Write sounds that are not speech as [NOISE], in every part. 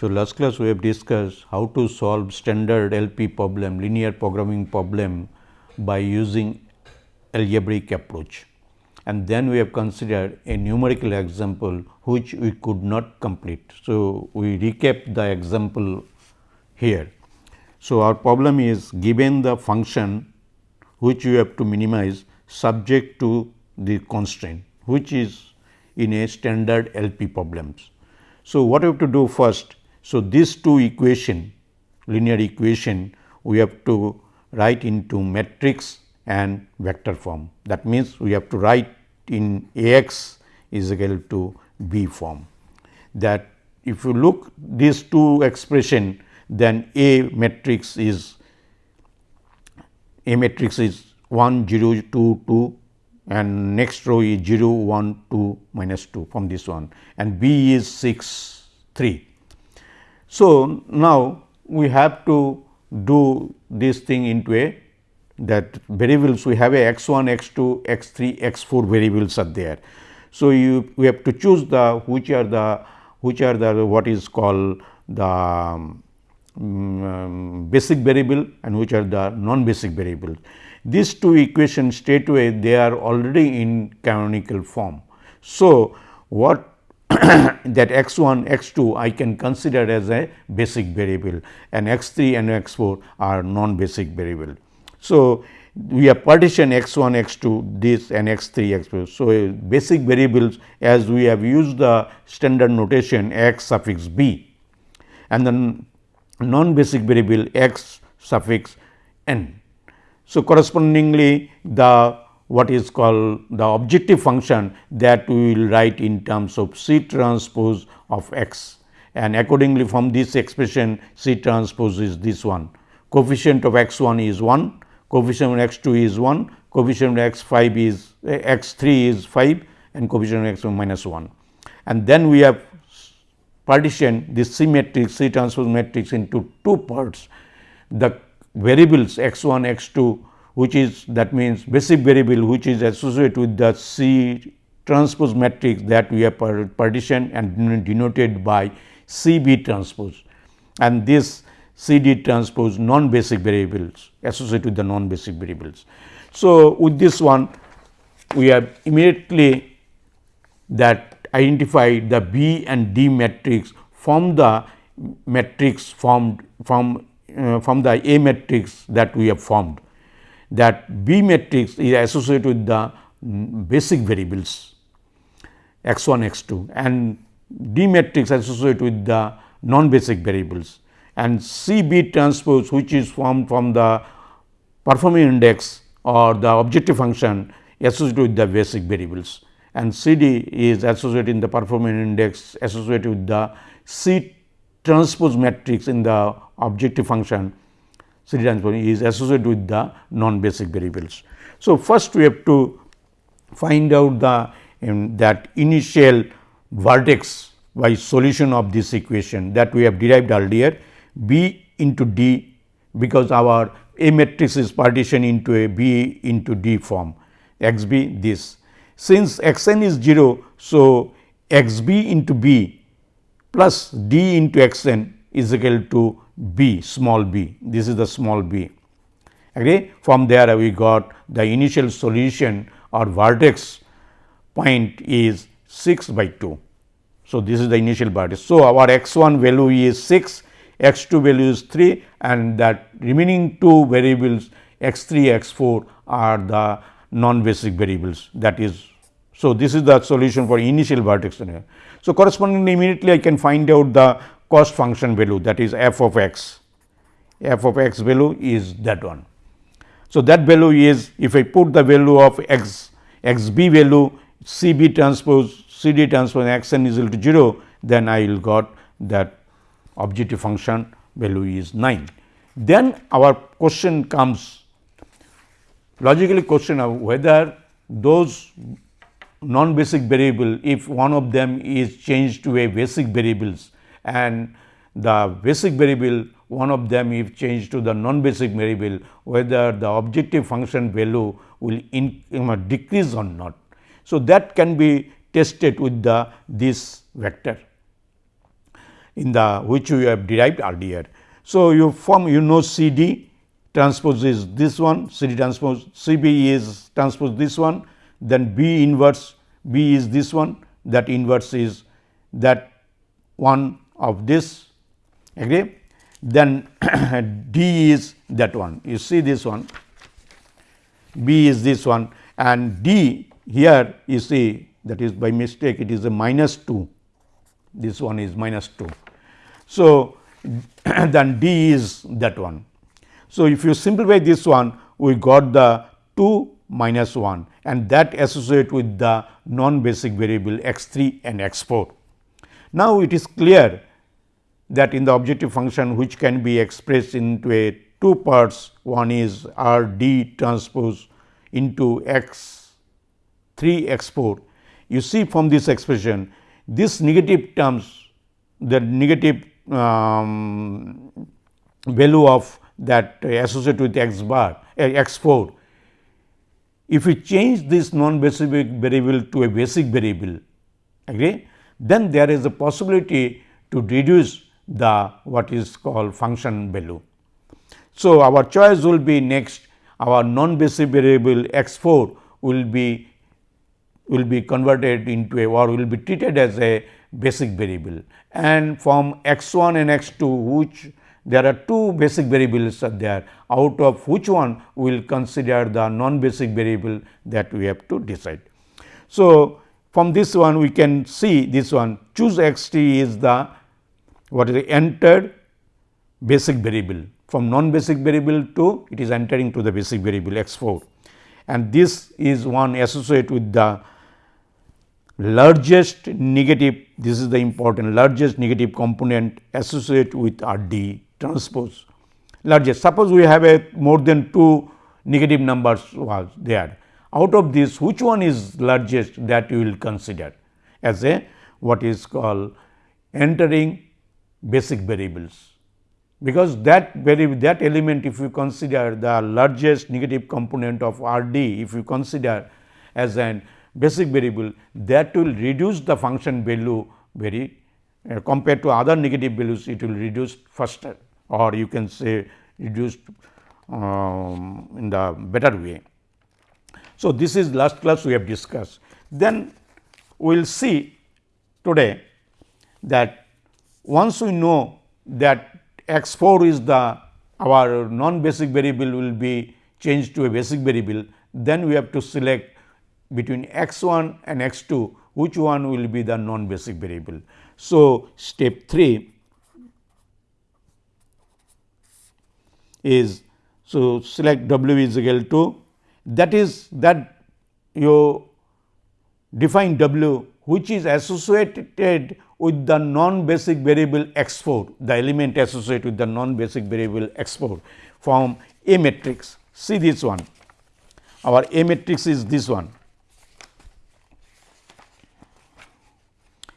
So, last class we have discussed how to solve standard LP problem, linear programming problem by using algebraic approach. And then we have considered a numerical example which we could not complete. So, we recap the example here. So, our problem is given the function which you have to minimize subject to the constraint which is in a standard LP problems. So, what we have to do first? So, these two equation linear equation we have to write into matrix and vector form. That means, we have to write in A x is equal to B form that if you look these two expression then A matrix is A matrix is 1 0 2 2 and next row is 0 1 2 minus 2 from this one and B is 6 3. So, now we have to do this thing into a that variables we have a x 1 x 2 x 3 x 4 variables are there. So, you we have to choose the which are the which are the what is called the um, um, basic variable and which are the non basic variables. These two equations straightway they are already in canonical form. So, what [COUGHS] that x 1 x 2 I can consider as a basic variable and x 3 and x 4 are non basic variable. So, we have partition x 1 x 2 this and x 3 x 4. So, basic variables as we have used the standard notation x suffix b and then non basic variable x suffix n. So, correspondingly the what is called the objective function that we will write in terms of C transpose of x and accordingly from this expression C transpose is this one coefficient of x 1 is 1 coefficient of x 2 is 1, coefficient of x 5 is eh, x 3 is 5 and coefficient of x 1 minus 1. And then we have partition this C matrix C transpose matrix into two parts. The variables x 1 x 2 which is that means basic variable which is associated with the C transpose matrix that we have partitioned and denoted by C B transpose and this C D transpose non basic variables associated with the non basic variables. So, with this one we have immediately that identify the B and D matrix from the matrix formed from uh, from the A matrix that we have formed that B matrix is associated with the basic variables x 1 x 2 and D matrix associated with the non basic variables. And C B transpose which is formed from the performing index or the objective function associated with the basic variables. And C D is associated in the performing index associated with the C transpose matrix in the objective function C D transpose is associated with the non basic variables. So, first we have to find out the um, that initial vertex by solution of this equation that we have derived earlier B into D because our A matrix is partitioned into a B into D form x b this. Since x n is 0, so x b into B plus D into x n is equal to B small b this is the small b. Okay. From there we got the initial solution or vertex point is 6 by 2. So, this is the initial vertex. So, our x 1 value is 6 x 2 value is 3 and that remaining two variables x 3 x 4 are the non basic variables that is. So, this is the solution for initial vertex. So, correspondingly immediately I can find out the cost function value that is f of x, f of x value is that one. So, that value is if I put the value of x x b value c b transpose c d transpose x n is equal to 0, then I will got that objective function value is 9. Then our question comes logically question of whether those non basic variable if one of them is changed to a basic variables and the basic variable one of them if changed to the non basic variable whether the objective function value will in, decrease or not. So, that can be tested with the this vector in the which we have derived earlier. So, you form you know C D transpose is this one C D transpose C B is transpose this one then B inverse B is this one that inverse is that one of this agree then [CLEARS THROAT] D is that one you see this one B is this one and D here you see that is by mistake it is a minus 2 this one is minus 2. So, [CLEARS THROAT] then D is that one. So, if you simplify this one we got the 2 minus 1 and that associate with the non basic variable x 3 and x 4. Now, it is clear that in the objective function which can be expressed into a two parts one is R d transpose into x 3 x 4. You see from this expression this negative terms the negative um, value of that associated with x bar uh, x 4 if we change this non-basic variable to a basic variable, agree, then there is a possibility to reduce the what is called function value. So, our choice will be next our non-basic variable x 4 will be will be converted into a or will be treated as a basic variable and from x 1 and x 2 which there are two basic variables are there out of which one we will consider the non basic variable that we have to decide. So, from this one we can see this one choose x t is the what is entered basic variable from non basic variable to it is entering to the basic variable x 4 and this is one associated with the largest negative this is the important largest negative component associated with R d transpose largest. Suppose we have a more than 2 negative numbers was there. Out of this which one is largest that you will consider as a what is called entering basic variables. Because that very that element if you consider the largest negative component of R d if you consider as an basic variable that will reduce the function value very uh, compared to other negative values it will reduce faster or you can say reduced um, in the better way. So, this is last class we have discussed. Then we will see today that once we know that x 4 is the our non basic variable will be changed to a basic variable, then we have to select between x 1 and x 2 which one will be the non basic variable. So, step 3 is so select w is equal to that is that you define w which is associated with the non basic variable x 4 the element associated with the non basic variable x 4 from A matrix. See this one our A matrix is this one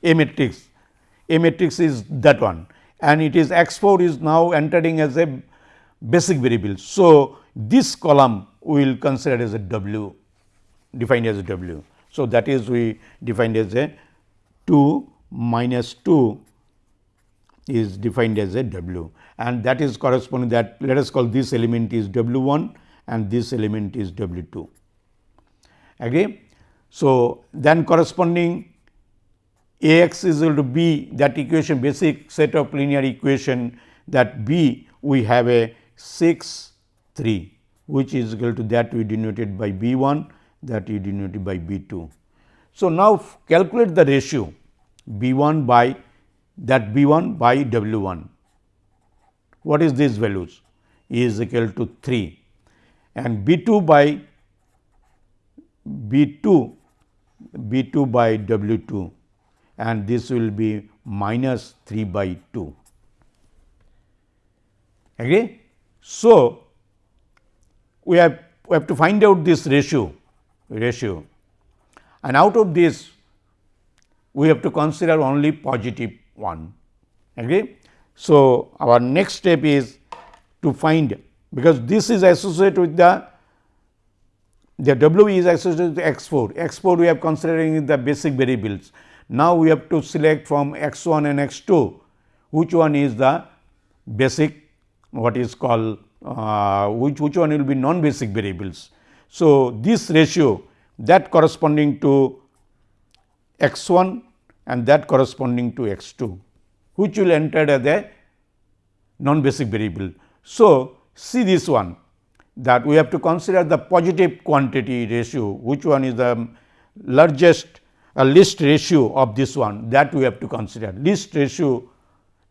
A matrix A matrix is that one and it is x 4 is now entering as a basic variable. So, this column we will consider as a W defined as a W. So, that is we defined as a 2 minus 2 is defined as a W and that is corresponding that let us call this element is W 1 and this element is W 2. Agree? So, then corresponding A x is equal to B that equation basic set of linear equation that B we have a 6 3 which is equal to that we denoted by B 1 that we denoted by B 2. So, now calculate the ratio B 1 by that B 1 by W 1. What is these values? E is equal to 3 and B 2 by B 2 B 2 by W 2 and this will be minus 3 by 2. Agree? So, we have we have to find out this ratio ratio and out of this we have to consider only positive one agree. So, our next step is to find because this is associated with the the W is associated with x 4 x 4 we are considering the basic variables. Now, we have to select from x 1 and x 2 which one is the basic what is called uh, which, which one will be non basic variables. So, this ratio that corresponding to x 1 and that corresponding to x 2 which will enter as a non basic variable. So, see this one that we have to consider the positive quantity ratio which one is the largest uh, least ratio of this one that we have to consider least ratio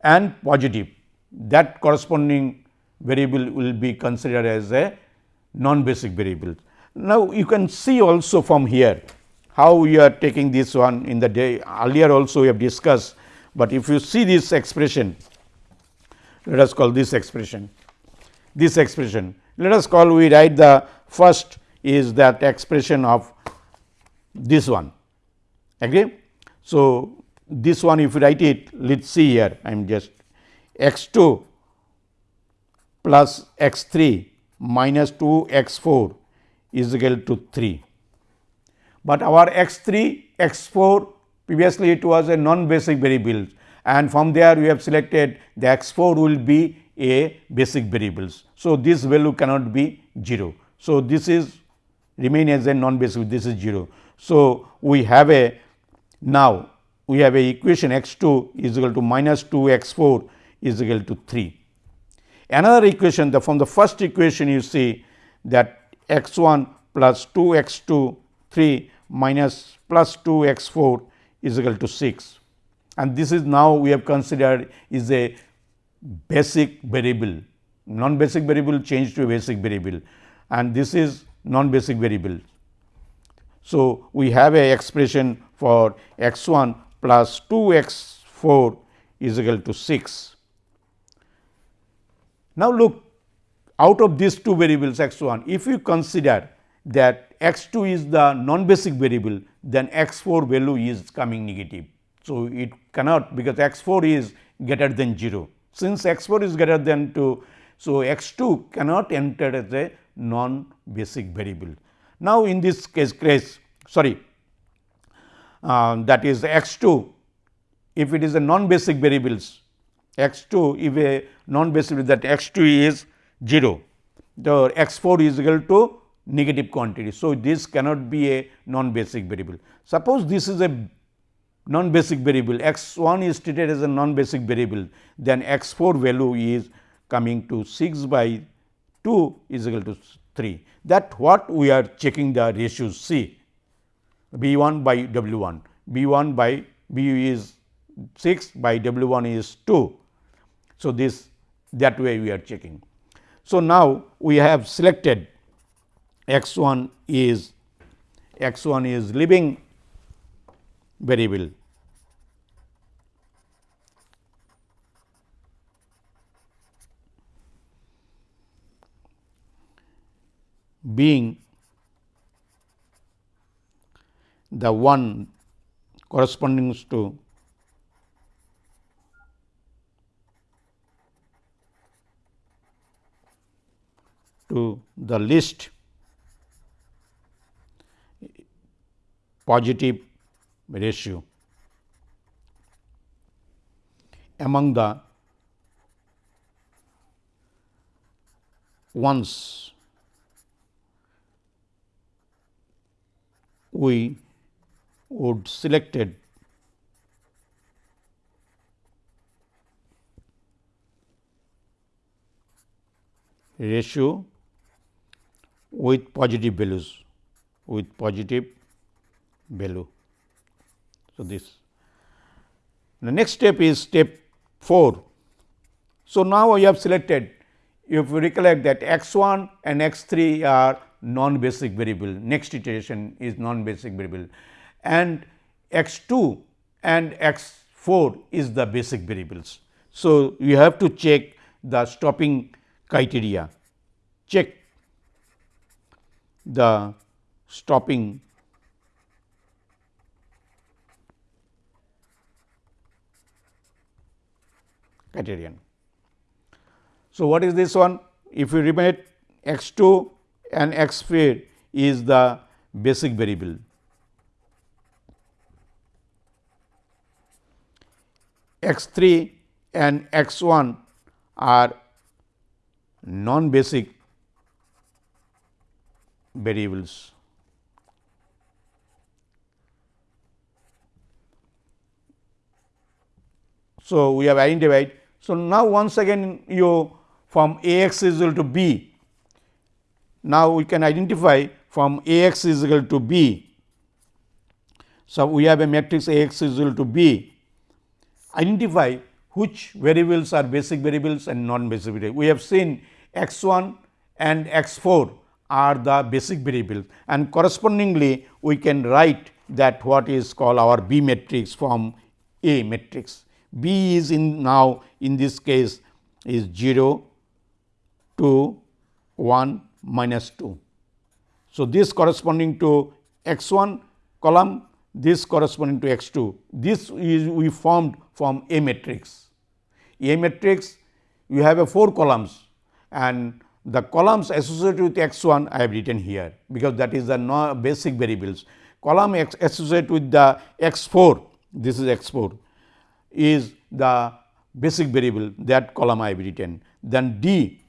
and positive that corresponding variable will be considered as a non basic variable. Now, you can see also from here how we are taking this one in the day. Earlier also we have discussed, but if you see this expression let us call this expression. This expression let us call we write the first is that expression of this one. Agree. So, this one if you write it let us see here. I am just x 2 plus x 3 minus 2 x 4 is equal to 3. But our x 3 x 4 previously it was a non basic variable and from there we have selected the x 4 will be a basic variables. So, this value cannot be 0. So, this is remain as a non basic this is 0. So, we have a now we have a equation x 2 is equal to minus 2 x 4 is equal to 3. Another equation the from the first equation you see that x 1 plus 2 x 2 3 minus plus 2 x 4 is equal to 6 and this is now we have considered is a basic variable non basic variable changed to a basic variable and this is non basic variable. So, we have a expression for x 1 plus 2 x 4 is equal to 6. Now, look out of these two variables x 1 if you consider that x 2 is the non basic variable then x 4 value is coming negative. So, it cannot because x 4 is greater than 0 since x 4 is greater than 2. So, x 2 cannot enter as a non basic variable. Now, in this case case sorry uh, that is x 2 if it is a non basic variables x 2 if a non basic that x 2 is 0 the x 4 is equal to negative quantity. So, this cannot be a non basic variable. Suppose this is a non basic variable x 1 is treated as a non basic variable then x 4 value is coming to 6 by 2 is equal to 3 that what we are checking the ratios C B 1 by W 1 B 1 by B is 6 by W 1 is 2. So, this that way we are checking. So, now we have selected x 1 is x 1 is leaving variable. being the one corresponding to to the least positive ratio. Among the ones we would selected ratio with positive values with positive value. So, this the next step is step 4. So, now we have selected if you recollect that x 1 and x 3 are non basic variable next iteration is non basic variable and x 2 and x 4 is the basic variables. So, you have to check the stopping criteria check the stopping criterion. So, what is this one? If you remember x 2 and x 3 is the basic variable. x 3 and x 1 are non basic variables. So, we have identified. So, now once again you from A x is equal to B. Now, we can identify from A x is equal to B. So, we have a matrix A x is equal to B. Identify which variables are basic variables and non basic variables. We have seen x 1 and x 4 are the basic variables and correspondingly we can write that what is called our B matrix from A matrix. B is in now in this case is 0 to 1 minus 2. So, this corresponding to x 1 column, this corresponding to x 2. This is we formed from A matrix. A matrix you have a 4 columns and the columns associated with x 1 I have written here, because that is the no basic variables. Column x associated with the x 4, this is x 4 is the basic variable that column I have written. Then D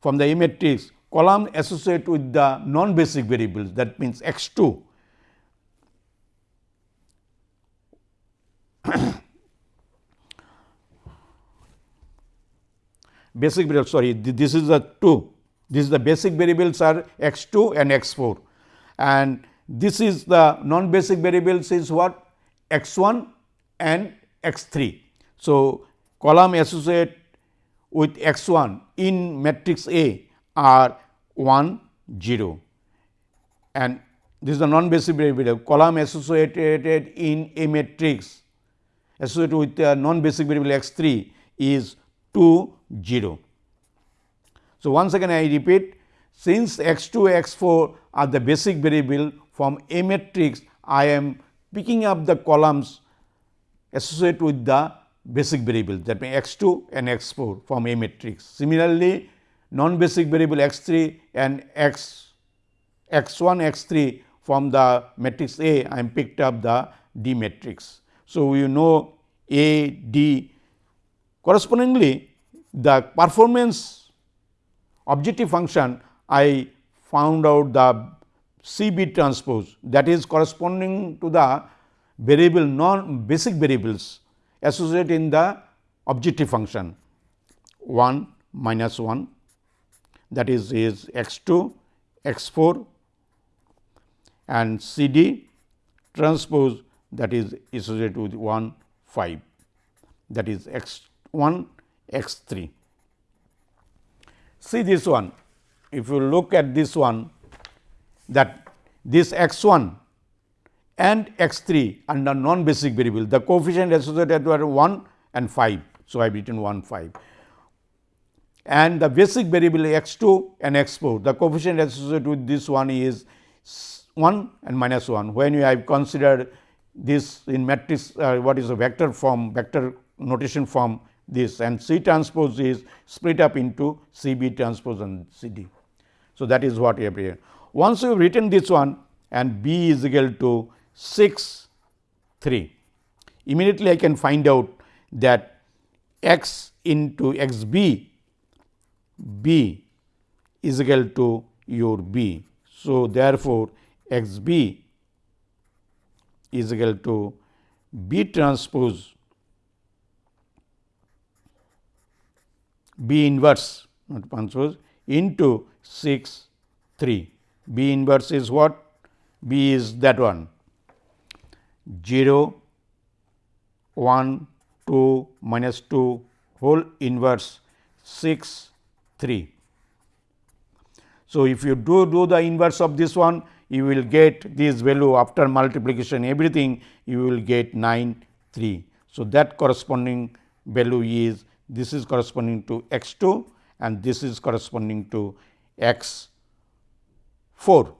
from the A matrix column associated with the non basic variables that means x 2 basic variable sorry this is the 2 this is the basic variables are x 2 and x 4 and this is the non basic variables is what? X 1 and x 3. So, column associate with x 1 in matrix A are 1 0 and this is the non basic variable. Column associated in a matrix associated with the non basic variable x 3 is 2 0. So, once again I repeat since x 2 x 4 are the basic variable from A matrix I am picking up the columns associated with the basic variable that means x 2 and x 4 from A matrix. Similarly, non basic variable x 3 and x x 1 x 3 from the matrix A I am picked up the D matrix. So, you know A D correspondingly the performance objective function I found out the C B transpose that is corresponding to the variable non basic variables associated in the objective function. 1 minus 1 that is is x 2 x 4 and C D transpose that is associated with 1 5 that is x 1 x 3. See this one, if you look at this one that this x 1 and x 3 under non basic variable, the coefficient associated were 1 and 5. So, I have written 1 5 and the basic variable x 2 and x 4, the coefficient associated with this one is 1 and minus 1. When you have considered this in matrix uh, what is a vector form vector notation form this and C transpose is split up into C B transpose and C D. So, that is what we have written. Once you have written this one and B is equal to 6 3, immediately I can find out that x into x b b is equal to your b. So, therefore, x b is equal to b transpose B inverse not transpose into 6 3. B inverse is what? B is that one 0 1 2 minus 2 whole inverse 6 3. So, if you do do the inverse of this one you will get this value after multiplication everything you will get 9 3. So, that corresponding value is this is corresponding to x 2 and this is corresponding to x 4.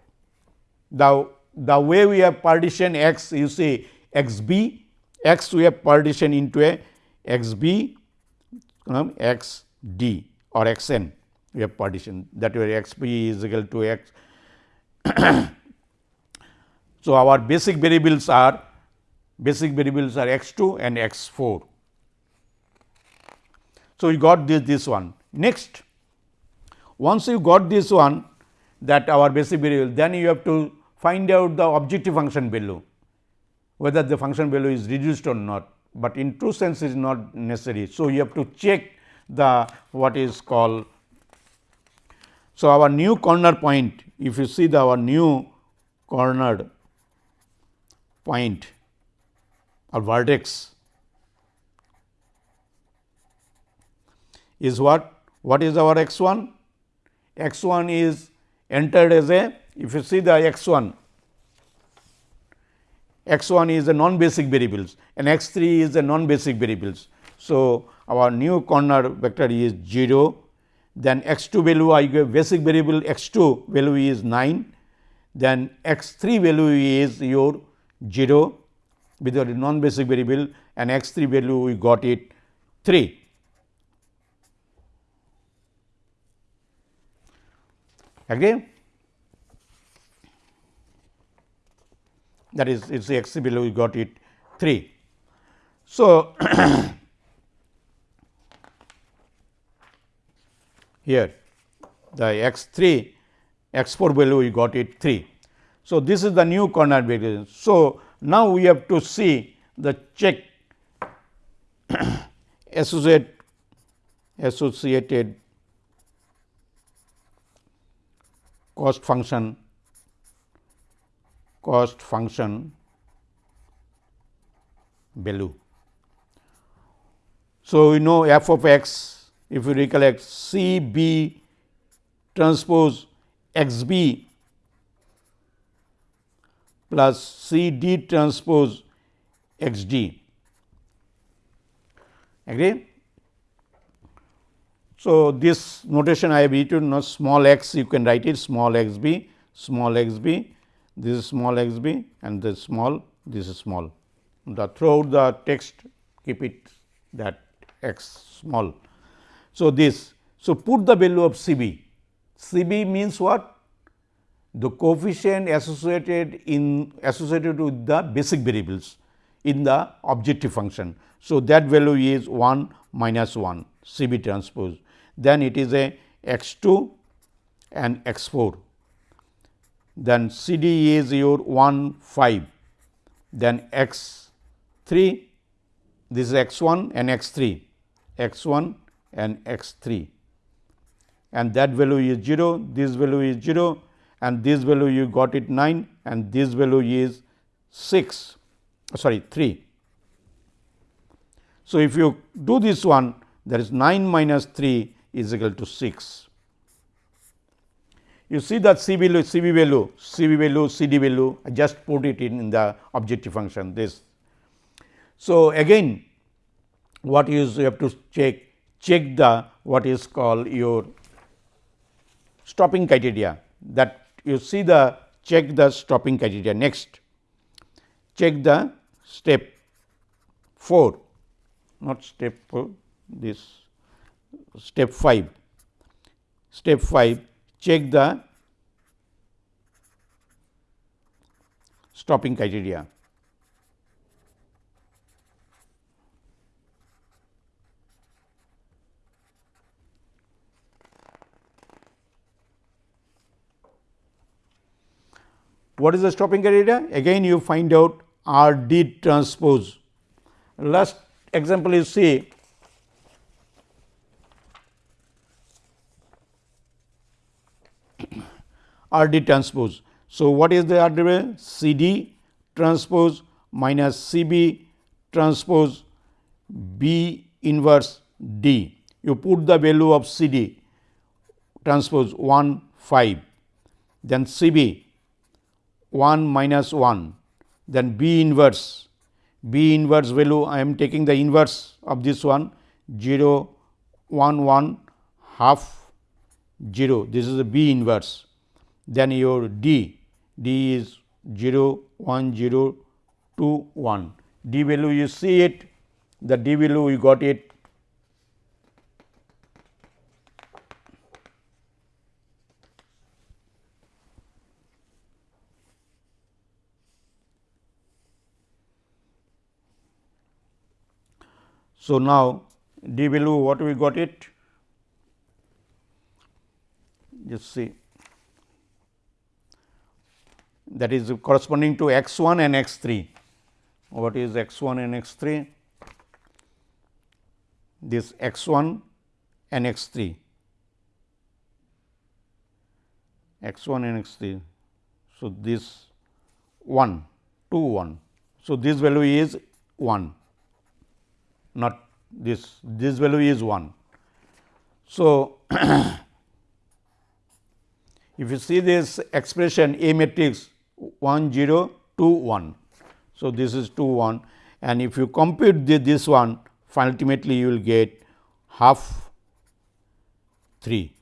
Now, the way we have partition x you see x b x we have partition into a x b x d or x n we have partition that way x b is equal to x. [COUGHS] so, our basic variables are basic variables are x 2 and x 4 So, we got this this one. Next, once you got this one that our basic variable, then you have to find out the objective function value, whether the function value is reduced or not, but in true sense is not necessary. So, you have to check the what is called. So, our new corner point, if you see the our new cornered point or vertex is what? What is our x 1? x 1 is entered as a if you see the x 1 x 1 is a non basic variables and x 3 is a non basic variables. So, our new corner vector is 0 then x 2 value I give basic variable x 2 value is 9 then x 3 value is your 0 with the non basic variable and x 3 value we got it 3. Agree? That is, it is x 3 value we got it 3. So, [COUGHS] here the x 3 x 4 value we got it 3. So, this is the new corner variation. So, now we have to see the check [COUGHS] associate associated cost function cost function value. So, we know f of x if you recollect C b transpose x b plus C d transpose x d. Agree? So, this notation I have written small x you can write it small x b, small x b, this is small x b and this small, this is small. The throughout the text keep it that x small. So, this so put the value of C b, C b means what? the coefficient associated in associated with the basic variables in the objective function. So, that value is 1 minus 1 C B transpose. Then it is a x 2 and x 4. Then C D is your 1 5. Then x 3 this is x 1 and x 3 x 1 and x 3 and that value is 0 this value is 0 and this value you got it 9 and this value is 6 sorry 3. So, if you do this one there is 9 minus 3 is equal to 6. You see that C value, C B value, C B value, C D value, I just put it in, in the objective function this. So, again what is you have to check, check the what is called your stopping criteria that you see the check the stopping criteria next check the step 4 not step 4 this step 5 step 5 check the stopping criteria What is the stopping criteria? Again you find out R D transpose. Last example is see R D transpose. So, what is the R D? C D transpose minus C B transpose B inverse D. You put the value of C D transpose 1 5, then C B 1 minus 1 then B inverse B inverse value I am taking the inverse of this one 0 1 1 half 0 this is a B inverse then your D D is 0 1 0 2 1 D value you see it. The D value you got it. So, now d value what we got it? Just see that is corresponding to x 1 and x 3. What is x 1 and x 3? This x 1 and x 3, x 1 and x 3. So, this 1 2 1. So, this value is 1 not this this value is 1. So, [COUGHS] if you see this expression A matrix 1 0 2 1. So, this is 2 1 and if you compute the, this one ultimately you will get half 3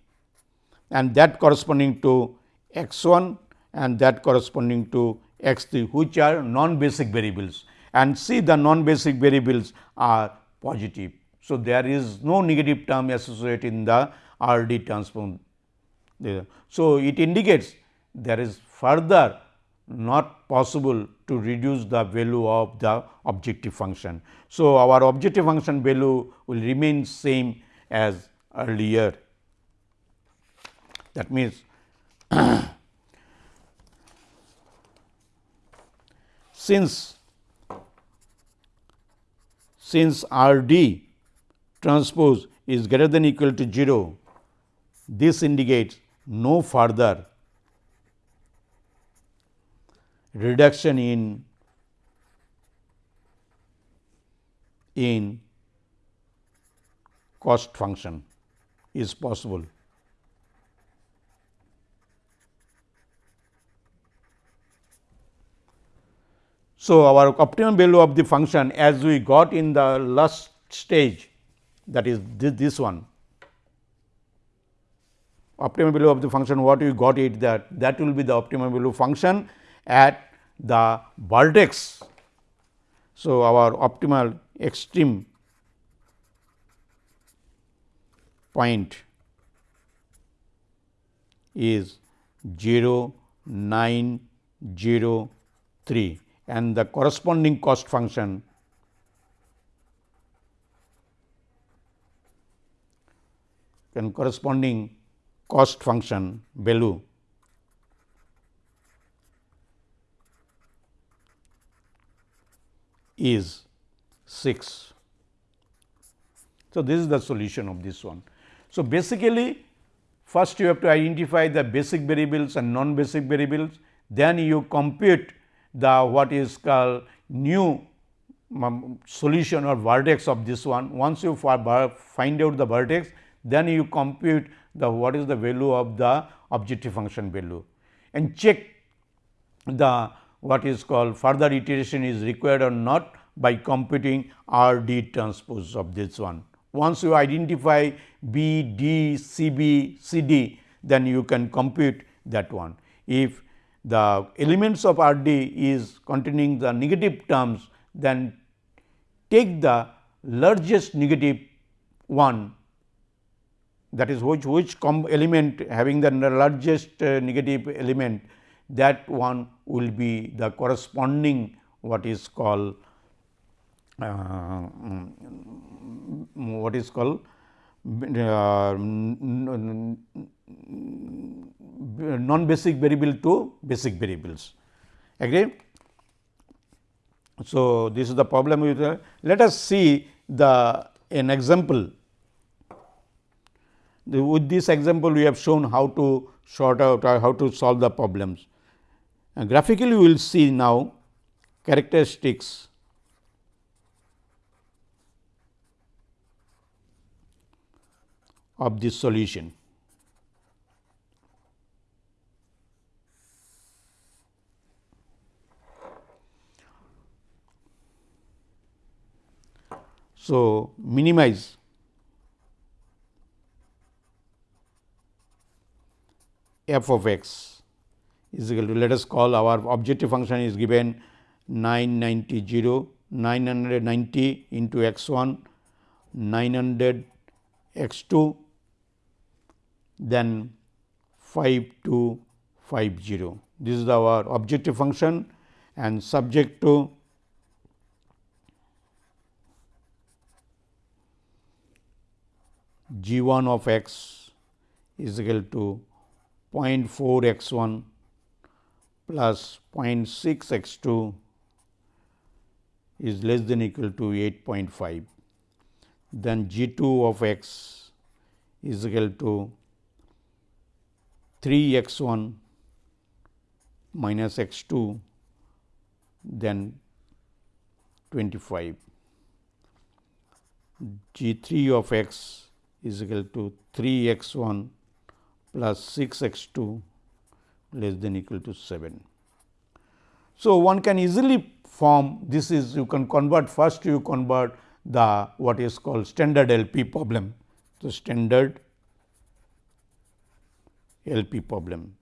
and that corresponding to x 1 and that corresponding to x 3 which are non basic variables and see the non basic variables are positive. So, there is no negative term associated in the R D transform. So, it indicates there is further not possible to reduce the value of the objective function. So, our objective function value will remain same as earlier. That means, [COUGHS] since since R d transpose is greater than equal to 0, this indicates no further reduction in in cost function is possible. So, our optimum value of the function as we got in the last stage that is this, this one optimum value of the function what we got it that that will be the optimum value function at the vertex. So, our optimal extreme point is 0 9 0 3 and the corresponding cost function and corresponding cost function value is 6. So, this is the solution of this one. So, basically first you have to identify the basic variables and non basic variables, then you compute the what is called new um, solution or vertex of this one. Once you find out the vertex, then you compute the what is the value of the objective function value and check the what is called further iteration is required or not by computing R d transpose of this one. Once you identify B, D, C B, C D, then you can compute that one. If the elements of R d is containing the negative terms, then take the largest negative one that is which which element having the largest uh, negative element that one will be the corresponding what is called uh, what is called uh, non basic variable to basic variables agree. So, this is the problem with uh, let us see the an example the, with this example we have shown how to sort out how to solve the problems. And graphically, we will see now characteristics of this solution. So, minimize f of x is equal to let us call our objective function is given 990 0 990 into x 1 900 x 2 then 5250 this is our objective function and subject to g 1 of x is equal to 0.4 x 1 plus 0.6 x 2 is less than equal to 8.5. Then g 2 of x is equal to 3 x 1 minus x 2 then 25. G 3 of x is equal to 3 x 1 plus 6 x 2 less than equal to 7. So, one can easily form this is you can convert first you convert the what is called standard LP problem. So, standard LP problem.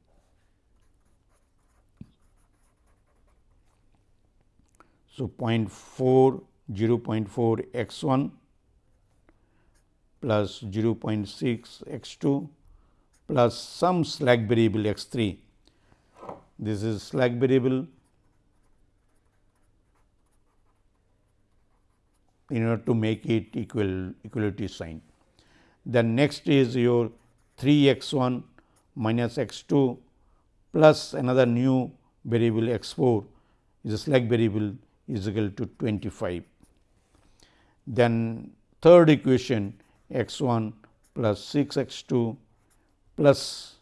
So, 0.4 0.4 x 1 plus 0.6 x 2 plus some slack variable x 3. This is slack variable in order to make it equal equality sign. Then next is your 3 x 1 minus x 2 plus another new variable x 4 is a slack variable is equal to 25. Then third equation x 1 plus 6 x 2 plus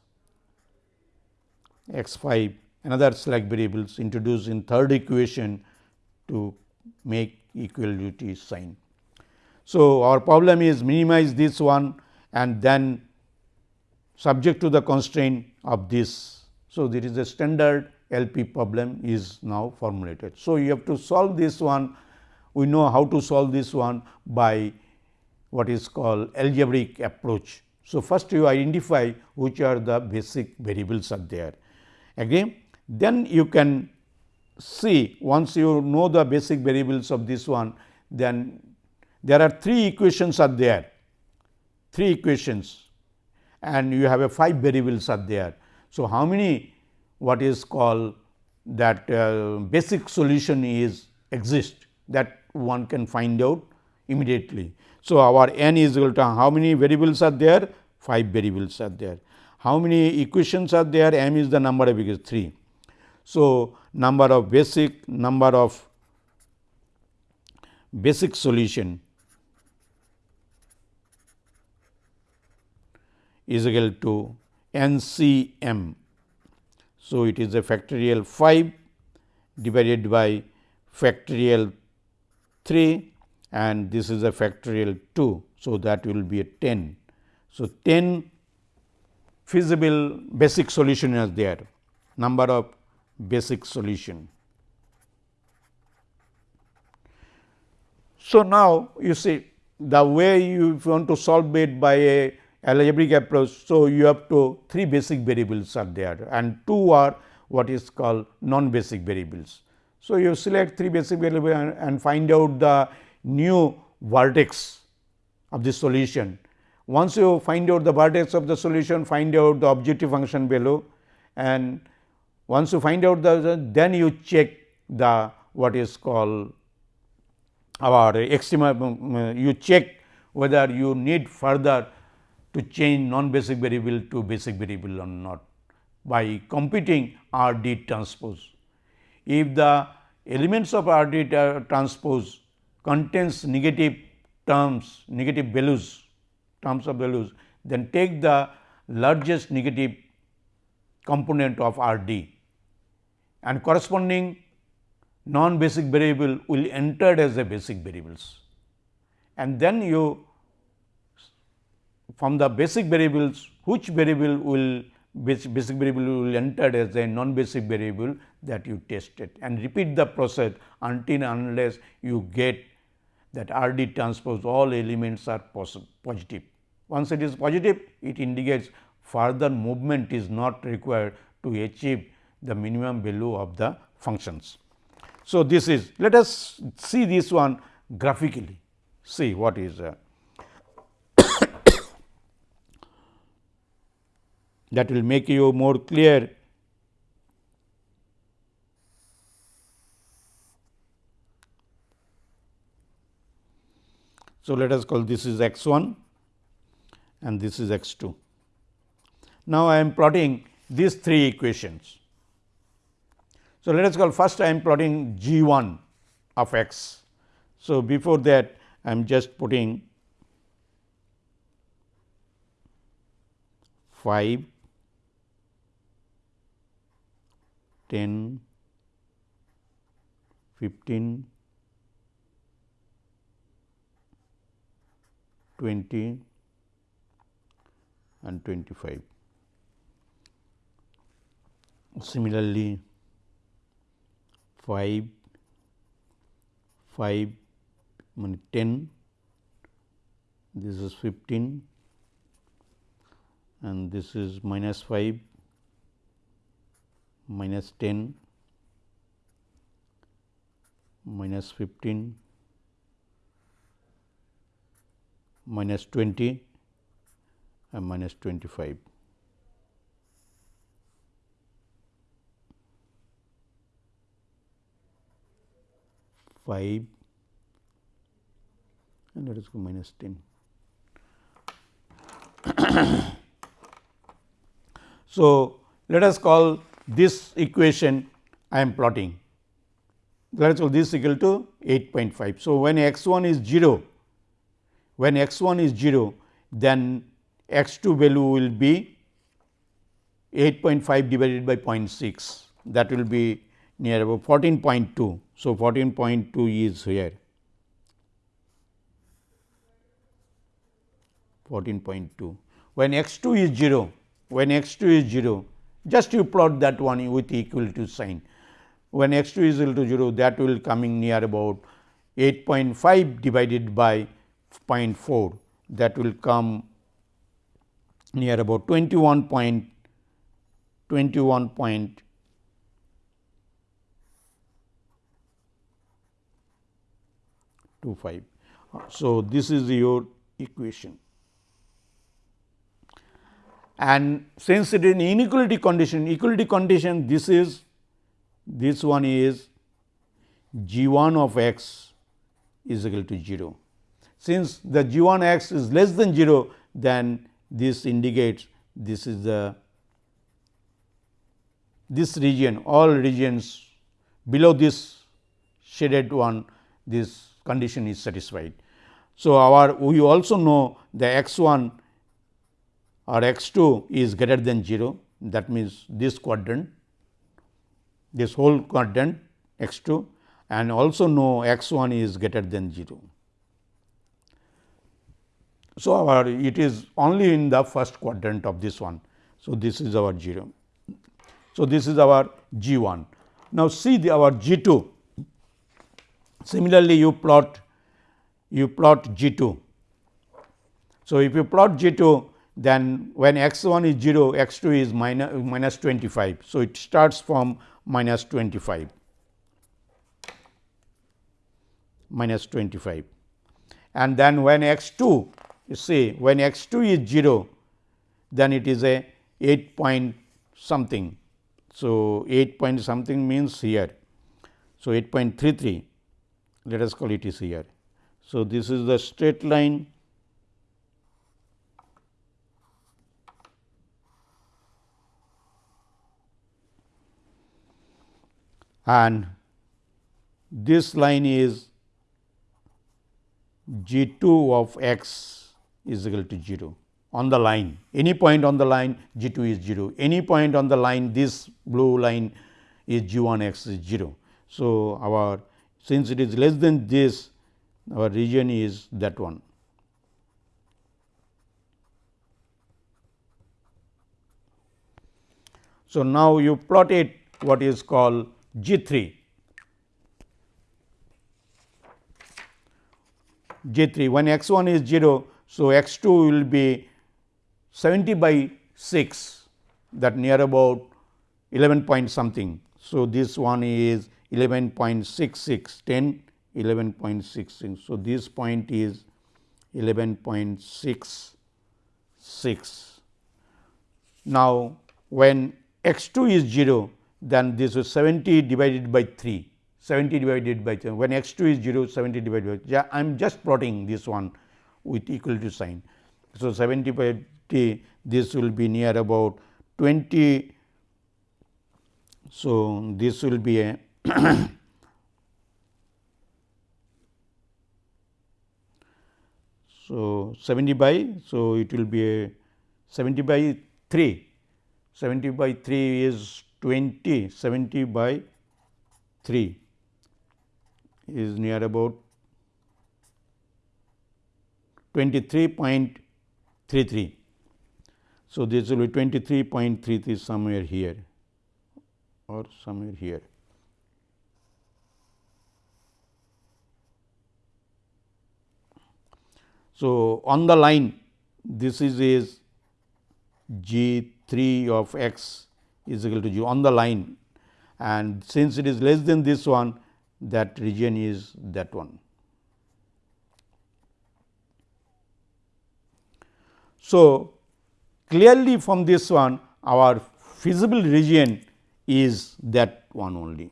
x 5 another slack variables introduced in third equation to make equality sign. So, our problem is minimize this one and then subject to the constraint of this. So, there is a standard LP problem is now formulated. So, you have to solve this one we know how to solve this one by what is called algebraic approach. So, first you identify which are the basic variables are there. Again then you can see once you know the basic variables of this one then there are three equations are there, three equations and you have a five variables are there. So, how many what is called that uh, basic solution is exist that one can find out immediately. So, our n is equal to how many variables are there? 5 variables are there. How many equations are there? m is the number of equations 3. So, number of basic number of basic solution is equal to n c m. So, it is a factorial 5 divided by factorial 3 and this is a factorial 2. So, that will be a 10. So, 10 feasible basic solution is there number of basic solution. So, now you see the way you want to solve it by a algebraic approach. So, you have to three basic variables are there and two are what is called non basic variables. So, you select three basic variables and, and find out the new vertex of the solution. Once you find out the vertex of the solution, find out the objective function below and once you find out the then you check the what is called our extrema um, um, you check whether you need further to change non basic variable to basic variable or not by computing R d transpose. If the elements of R d transpose contains negative terms, negative values, terms of values, then take the largest negative component of R d and corresponding non basic variable will enter as a basic variables. And then you from the basic variables which variable will basic variable will enter as a non basic variable that you tested and repeat the process until unless you get that R d transpose all elements are positive. Once it is positive it indicates further movement is not required to achieve the minimum value of the functions. So, this is let us see this one graphically see what is uh, [COUGHS] that will make you more clear So, let us call this is x 1, and this is x 2. Now, I am plotting these three equations. So, let us call first I am plotting g 1 of x. So, before that I am just putting 5, 10, 15, 20 and 25. Similarly, 5, 5 10, this is 15 and this is minus 5, minus 10, minus 15, minus 20 and minus 25. Five and let us go minus 10. [COUGHS] so, let us call this equation I am plotting. Let us call this equal to 8.5. So, when x 1 is 0, when x 1 is 0, then x 2 value will be 8.5 divided by 0.6 that will be near about 14.2. So, 14.2 is here 14.2. When x 2 is 0, when x 2 is 0, just you plot that one with equal to sign. When x 2 is equal to 0, that will coming near about 8.5 divided by 0.4, that will come near about 21 point 21 point two five. So, this is your equation and since it is an inequality condition, equality condition this is this one is g 1 of x is equal to 0. Since the g 1 x is less than 0, then this indicates this is the this region all regions below this shaded one this condition is satisfied. So, our we also know the x 1 or x 2 is greater than 0 that means this quadrant this whole quadrant x 2 and also know x 1 is greater than 0. So, our it is only in the first quadrant of this one. So, this is our 0. So, this is our g 1. Now, see the our g 2 similarly you plot you plot g 2. So, if you plot g 2 then when x 1 is 0, x 2 is minus, minus 25. So, it starts from minus 25 minus 25 and then when x 2 you see when x 2 is 0 then it is a 8 point something. So, 8 point something means here. So, 8.33 let us call it is here. So, this is the straight line and this line is g 2 of x is equal to 0 on the line any point on the line g 2 is 0 any point on the line this blue line is g 1 x is 0. So, our since it is less than this our region is that one. So, now you plot it what is called G 3 G 3 when x 1 is 0. So, x 2 will be 70 by 6 that near about 11 point something. So, this one is 11.66 10 11.66. So, this point is 11.66. Now, when x 2 is 0 then this is 70 divided by 3 70 divided by 3 when x 2 is 0 70 divided by yeah, I am just plotting this one with equal to sign So, 70 by t this will be near about 20. So, this will be a [COUGHS] So, 70 by, so it will be a 70 by 3, 70 by 3 is 20, 70 by 3 is near about 23.33. So, this will be 23.33 somewhere here or somewhere here. So, on the line this is is g 3 of x is equal to 0 on the line and since it is less than this one that region is that one. So, clearly from this one our feasible region is that one only.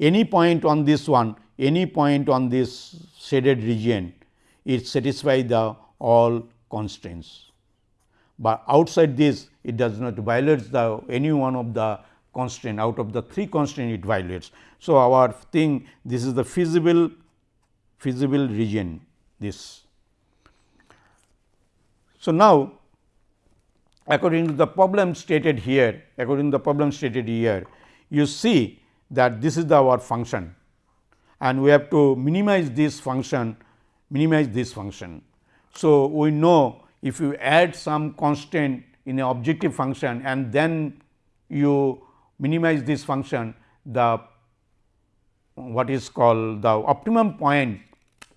Any point on this one, any point on this shaded region, it satisfies the all constraints. But outside this, it does not violate the any one of the constraint out of the three constraint it violates. So, our thing this is the feasible feasible region this. So, now according to the problem stated here according to the problem stated here you see that this is the our function and we have to minimize this function minimize this function. So, we know if you add some constant in an objective function and then you minimize this function the what is called the optimum point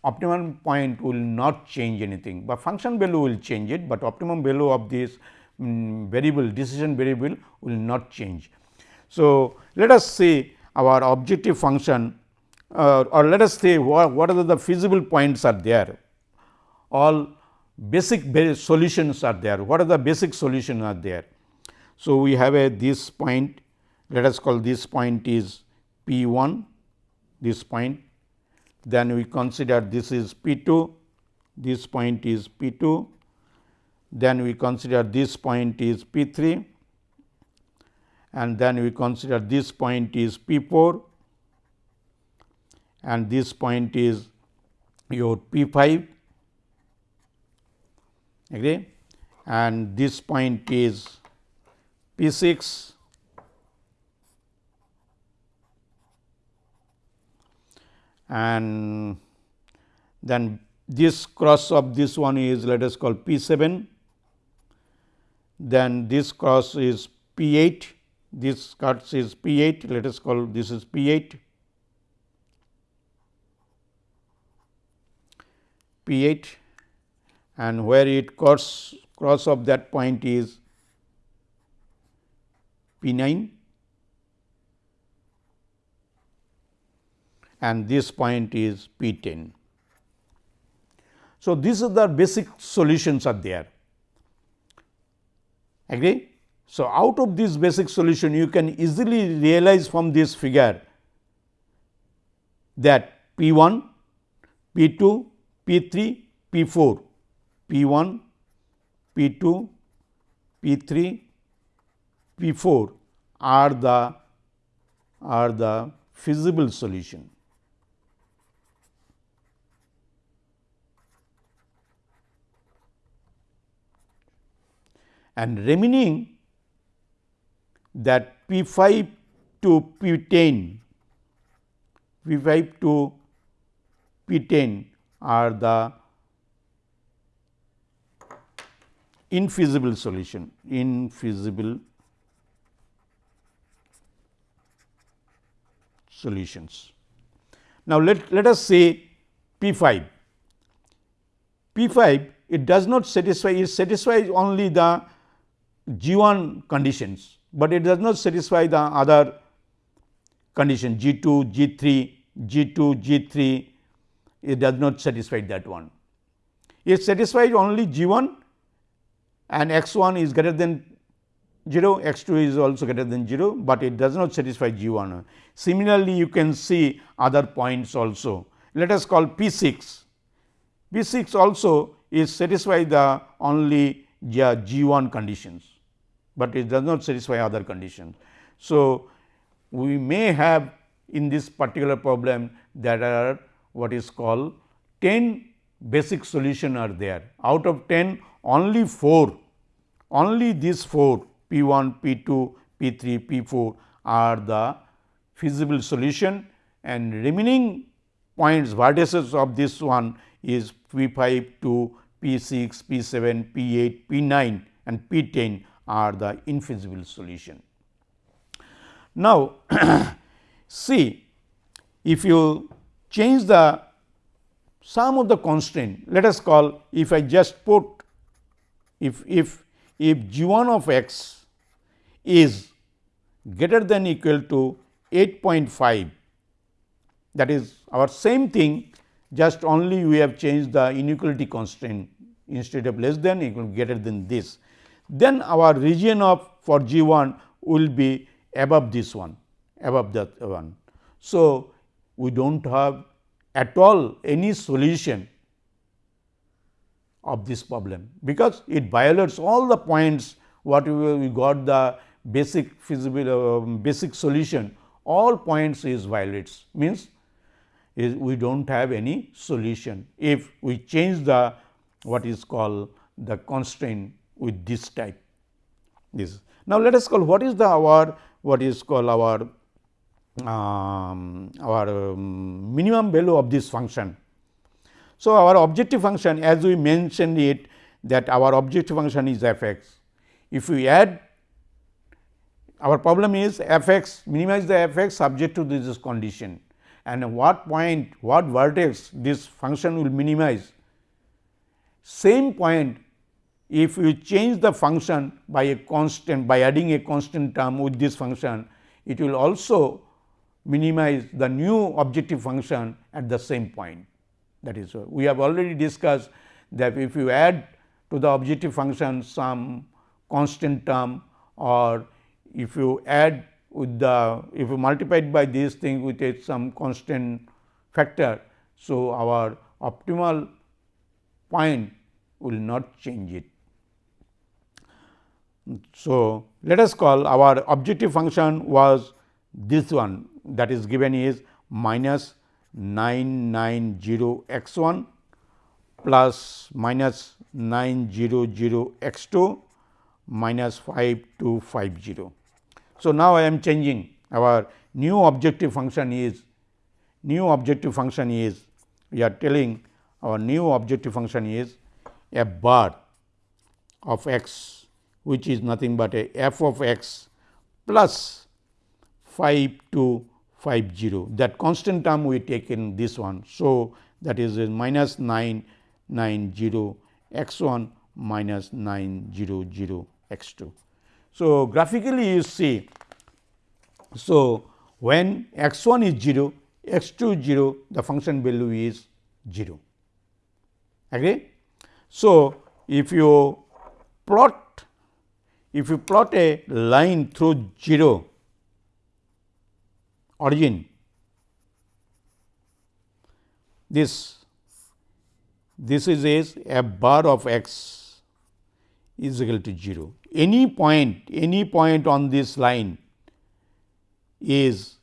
optimum point will not change anything, but function value will change it, but optimum value of this um, variable decision variable will not change. So, let us say our objective function uh, or let us say what, what are the feasible points are there. All basic solutions are there. What are the basic solutions are there. So, we have a this point let us call this point is P 1 this point. Then we consider this is P 2 this point is P 2 then we consider this point is P 3 and then we consider this point is P 4 and this point is your P 5 agree? And this point is P 6 and then this cross of this one is let us call P 7 then this cross is P 8 this cuts is P 8 let us call this is P 8 P 8 and where it cross cross of that point is P 9 and this point is P 10. So, these are the basic solutions are there. Agree so, out of this basic solution you can easily realize from this figure that P 1, P 2, P 3, P 4, P 1, P 2, P 3, P 4 are the are the feasible solution. And remaining that P 5 to P 10, P 5 to P 10 are the infeasible solution, infeasible solutions. Now, let, let us say P 5, P 5 it does not satisfy, it satisfies only the G 1 conditions but it does not satisfy the other condition G 2, G 3, G 2, G 3 it does not satisfy that one. It satisfies only G 1 and x 1 is greater than 0, x 2 is also greater than 0, but it does not satisfy G 1. Similarly, you can see other points also. Let us call P 6. P 6 also is satisfy the only G 1 conditions, but it does not satisfy other conditions. So, we may have in this particular problem that are what is called 10 basic solution are there. Out of 10 only 4, only these 4 P 1, P 2, P 3, P 4 are the feasible solution and remaining points vertices of this one is P 5 to P 6, P 7, P 8, P 9 and P 10 are the infeasible solution. Now, [CLEARS THROAT] see if you change the sum of the constraint let us call if I just put if if if g 1 of x is greater than equal to 8.5 that is our same thing just only we have changed the inequality constraint instead of less than equal greater than this. Then our region of for g 1 will be above this one above that one. So, we do not have at all any solution of this problem, because it violates all the points what we we got the basic feasible uh, basic solution all points is violates means is we do not have any solution if we change the what is called the constraint with this type this. Now, let us call what is the our what is called our um, our um, minimum value of this function. So, our objective function as we mentioned it that our objective function is f x. If we add our problem is f x minimize the f x subject to this condition and what point what vertex this function will minimize. Same point if you change the function by a constant by adding a constant term with this function it will also minimize the new objective function at the same point. That is, we have already discussed that if you add to the objective function some constant term or if you add with the if you multiply it by this thing with a some constant factor. So, our optimal point will not change it. So, let us call our objective function was this one that is given is minus 990 x 1 plus minus 900 x 2 minus 5250. So, now I am changing our new objective function is new objective function is we are telling our new objective function is a bar of x which is nothing but a f of x plus 5 to 5 0 that constant term we take in this one. So, that is minus 9 9 0 x 1 minus 9 0 0 x 2. So, graphically you see, so when x 1 is 0 x 2 is 0 the function value is 0 agree. So, if you plot if you plot a line through 0 origin this this is is f bar of x is equal to 0. Any point any point on this line is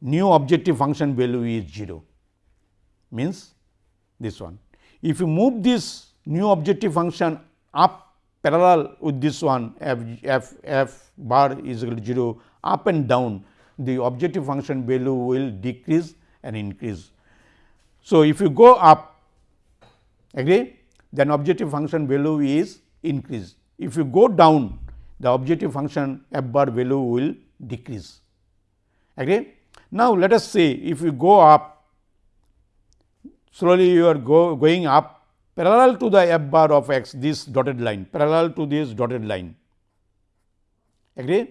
new objective function value is 0 means this one. If you move this new objective function up parallel with this one f, f, f bar is equal to 0 up and down the objective function value will decrease and increase. So, if you go up agree then objective function value is increase. If you go down the objective function f bar value will decrease. Agree? Now, let us say if you go up slowly you are go, going up parallel to the f bar of x this dotted line parallel to this dotted line. Agree?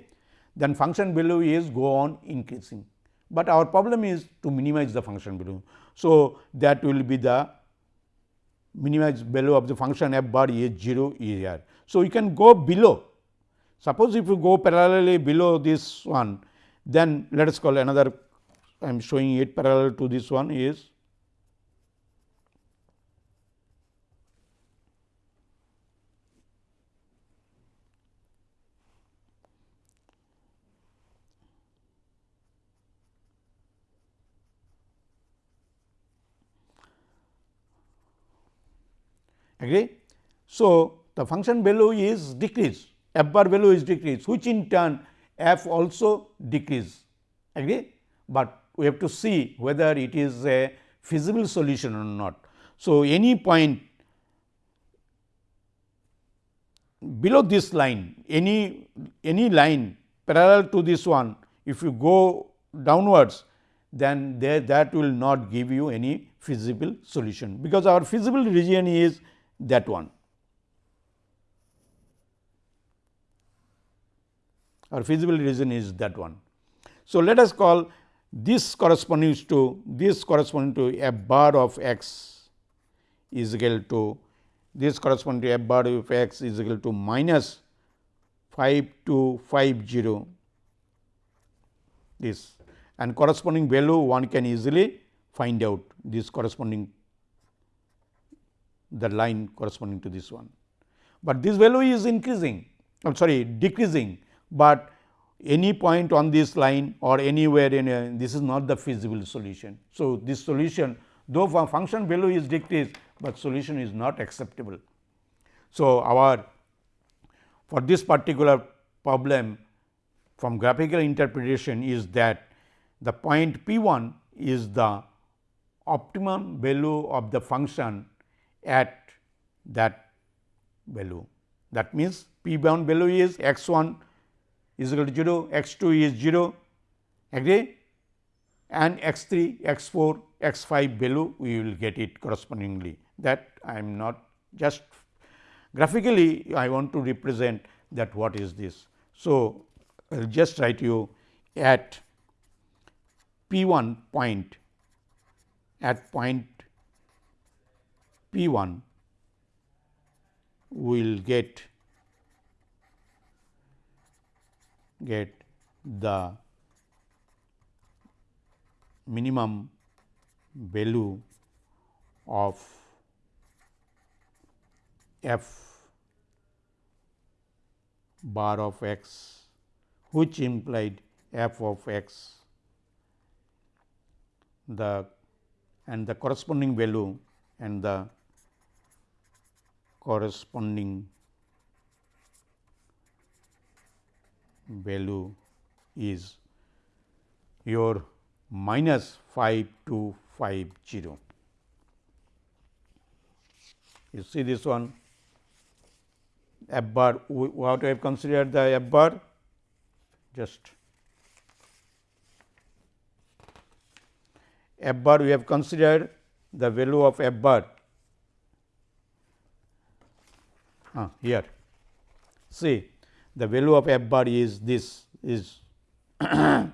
then function value is go on increasing. But our problem is to minimize the function value. So, that will be the minimize value of the function f bar is 0 here. So, you can go below. Suppose if you go parallelly below this one, then let us call another I am showing it parallel to this one is agree. So, the function value is decreased f bar value is decreased which in turn f also decrease agree, but we have to see whether it is a feasible solution or not. So, any point below this line any any line parallel to this one if you go downwards then there that will not give you any feasible solution because our feasible region is that one. Our feasible region is that one. So, let us call this corresponding to this corresponding to f bar of x is equal to this corresponding to f bar of x is equal to minus 5 to 5 0 this and corresponding value one can easily find out this corresponding the line corresponding to this one. But this value is increasing I am sorry decreasing, but any point on this line or anywhere in a, this is not the feasible solution. So, this solution though function value is decreased, but solution is not acceptable. So, our for this particular problem from graphical interpretation is that the point p 1 is the optimum value of the function at that value. That means, p bound value is x 1 is equal to 0, x 2 is 0 agree and x 3, x 4, x 5 value we will get it correspondingly that I am not just graphically I want to represent that what is this. So, I will just write you at p 1 point at point P 1 will get get the minimum value of f bar of x which implied f of x the and the corresponding value and the corresponding value is your minus 5 to 5 0. You see this one? F bar what I have considered the f bar. Just f bar we have considered the value of f bar ah, here. See the value of f bar is this is [COUGHS]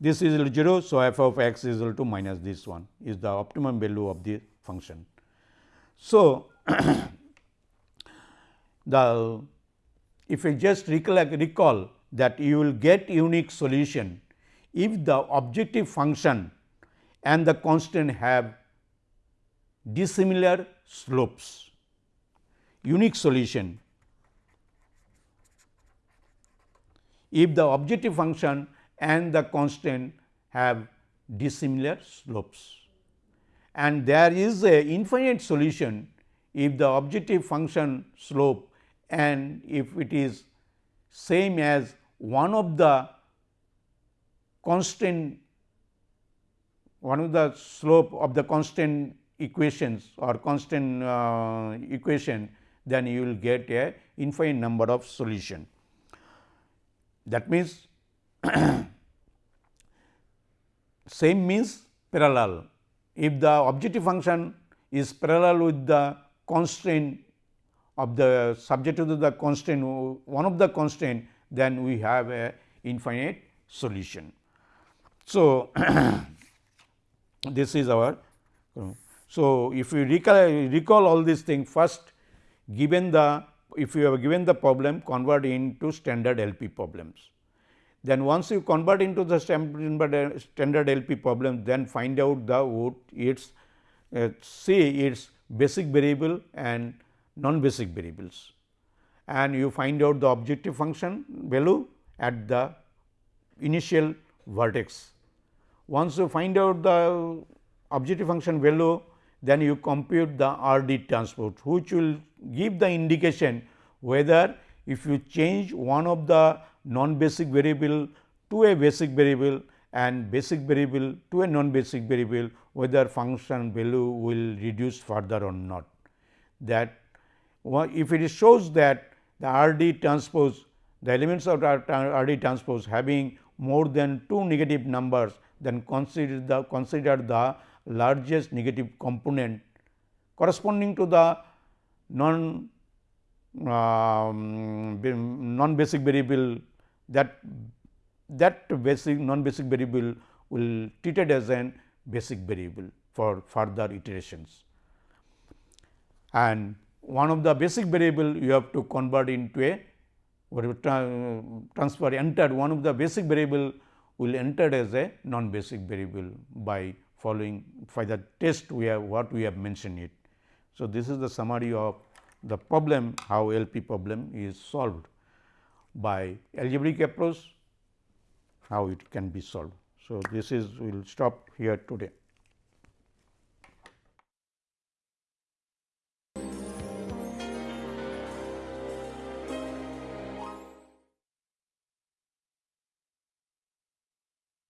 this is 0. So, f of x is equal to minus this one is the optimum value of the function. So, [COUGHS] the if you just recollect recall that you will get unique solution if the objective function and the constant have dissimilar slopes unique solution if the objective function and the constant have dissimilar slopes. And there is a infinite solution if the objective function slope and if it is same as one of the constant one of the slope of the constant equations or constant uh, equation then you will get a infinite number of solution. That means, [CLEARS THROAT] same means parallel. If the objective function is parallel with the constraint of the subject to the constraint one of the constraint then we have a infinite solution. So, [CLEARS THROAT] this is our so if we recall, recall all these things first given the if you have given the problem convert into standard LP problems. Then once you convert into the standard LP problem then find out the what its uh, see its basic variable and non basic variables and you find out the objective function value at the initial vertex. Once you find out the objective function value then you compute the R D transpose which will give the indication whether if you change one of the non basic variable to a basic variable and basic variable to a non basic variable whether function value will reduce further or not. That if it shows that the R D transpose the elements of R D transpose having more than two negative numbers then consider the consider the largest negative component corresponding to the non um, non basic variable that that basic non basic variable will treated as an basic variable for further iterations. And one of the basic variable you have to convert into a transfer entered one of the basic variable will entered as a non basic variable by following by the test we have what we have mentioned it. So, this is the summary of the problem how LP problem is solved by algebraic approach how it can be solved. So, this is we will stop here today.